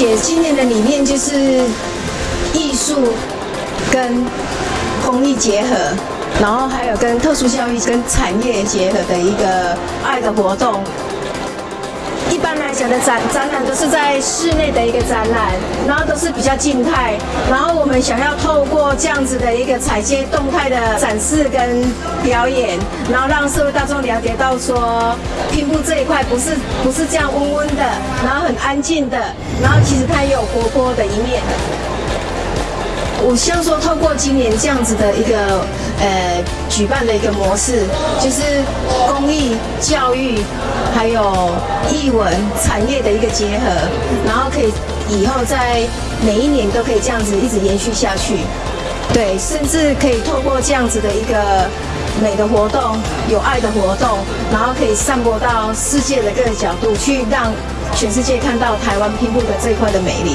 姐今年的理念就是艺术跟公益结合，然后还有跟特殊教育跟产业结合的一个爱的活动。小的展展览都是在室内的一个展览，然后都是比较静态。然后我们想要透过这样子的一个采接动态的展示跟表演，然后让社会大众了解到说，拼布这一块不是不是这样温温的，然后很安静的，然后其实它也有活泼的一面。我希望说，透过今年这样子的一个呃举办的一个模式，就是公益、教育，还有艺文产业的一个结合，然后可以以后在每一年都可以这样子一直延续下去。对，甚至可以透过这样子的一个美的活动、有爱的活动，然后可以散播到世界的各个角度，去让全世界看到台湾拼布的这一块的美丽。